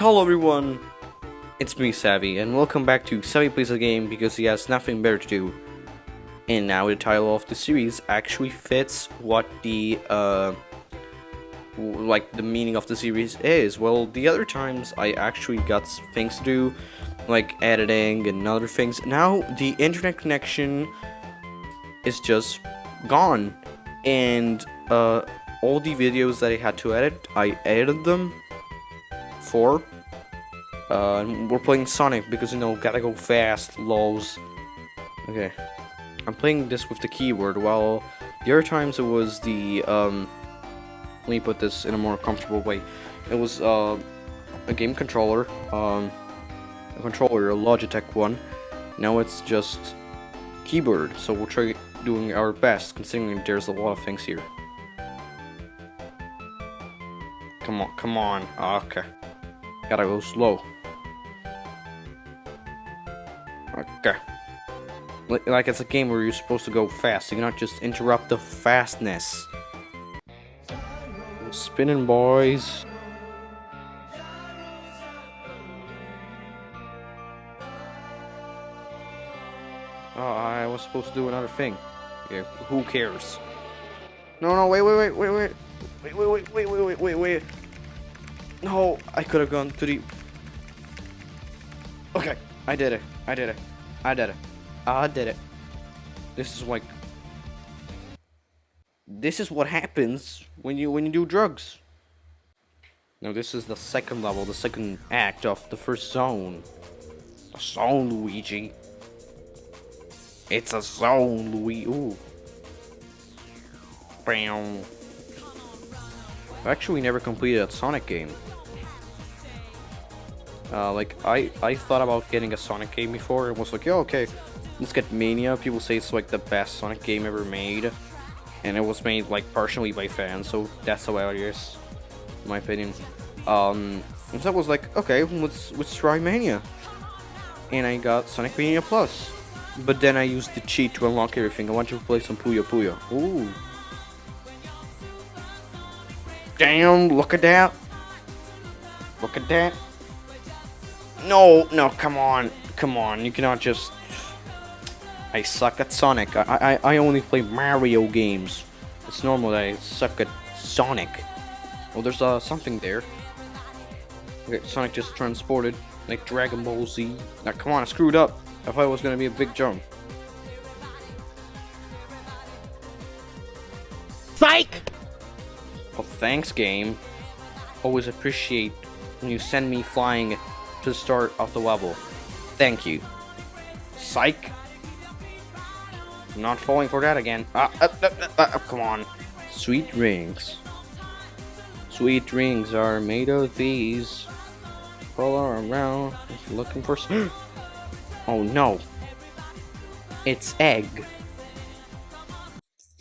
Hello everyone, it's me Savvy, and welcome back to Savvy Plays a Game because he has nothing better to do. And now the title of the series actually fits what the, uh, like the meaning of the series is. Well, the other times I actually got things to do, like editing and other things. Now the internet connection is just gone, and, uh, all the videos that I had to edit, I edited them for. Uh, we're playing Sonic because, you know, gotta go fast, lows. Okay. I'm playing this with the keyboard, while the other times it was the, um, let me put this in a more comfortable way. It was, uh, a game controller, um, a controller, a Logitech one. Now it's just keyboard, so we'll try doing our best, considering there's a lot of things here. Come on, come on. Okay. Gotta go slow. Okay. Like it's a game where you're supposed to go fast. You cannot just interrupt the fastness. Spinning boys. Oh, I was supposed to do another thing. Yeah, who cares? No, no, wait, wait, wait, wait. Wait, wait, wait, wait, wait, wait, wait, wait. No, I could have gone to the... Okay, I did it. I did it. I did it. I did it. This is like... This is what happens when you when you do drugs. Now this is the second level, the second act of the first zone. The zone, Luigi. It's a zone, Luigi. Ooh. Bam. I've actually never completed a Sonic game. Uh, like, I, I thought about getting a Sonic game before, and was like, yeah, okay, let's get Mania. People say it's, like, the best Sonic game ever made. And it was made, like, partially by fans, so that's hilarious, in my opinion. Um, and so I was like, okay, let's, let's try Mania. And I got Sonic Mania Plus. But then I used the cheat to unlock everything. I want to play some Puyo Puyo. Ooh. Damn, look at that. Look at that. No, no, come on. Come on, you cannot just... I suck at Sonic. I, I, I only play Mario games. It's normal that I suck at Sonic. Oh, there's uh, something there. Okay, Sonic just transported, like Dragon Ball Z. Now, come on, I screwed up. I thought it was gonna be a big jump. Psych! Oh, thanks, game. Always appreciate when you send me flying to start of the level. Thank you. Psych. I'm not falling for that again. Ah, uh, uh, uh, come on. Sweet rings. Sweet rings are made of these. All around, looking for. oh no. It's egg.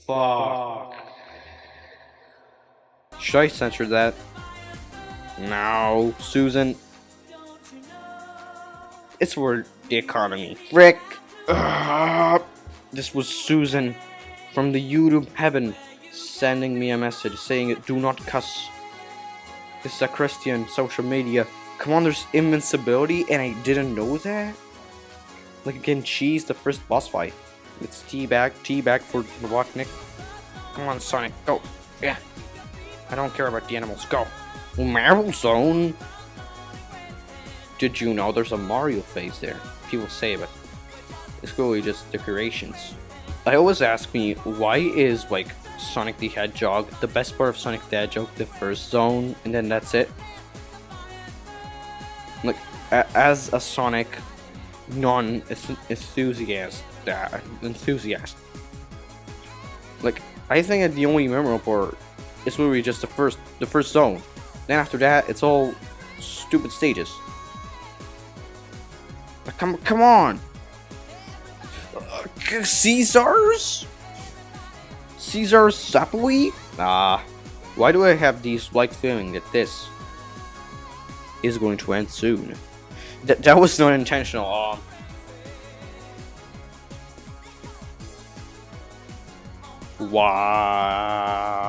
Fuck. Should I censor that? No, Susan. It's for the economy. Rick! Ugh. This was Susan from the YouTube heaven sending me a message saying do not cuss. This is a Christian social media. Come on, there's invincibility and I didn't know that? Like again, cheese the first boss fight. It's teabag, teabag for Robotnik. Come on, Sonic, go. Yeah. I don't care about the animals. Go. Marble Zone? Did you know there's a Mario phase there? People say, but it's really just decorations. I always ask me, why is, like, Sonic the Hedgehog the best part of Sonic the Hedgehog the first zone, and then that's it? Like, as a Sonic non-enthusiast, uh, enthusiast, like, I think that the only memorable part it's literally just the first the first zone. Then after that, it's all stupid stages. Come come on. Uh, Caesars? Caesar's Zapoli? Ah. Why do I have the slight feeling that this is going to end soon? That that was not intentional. Um, Wow.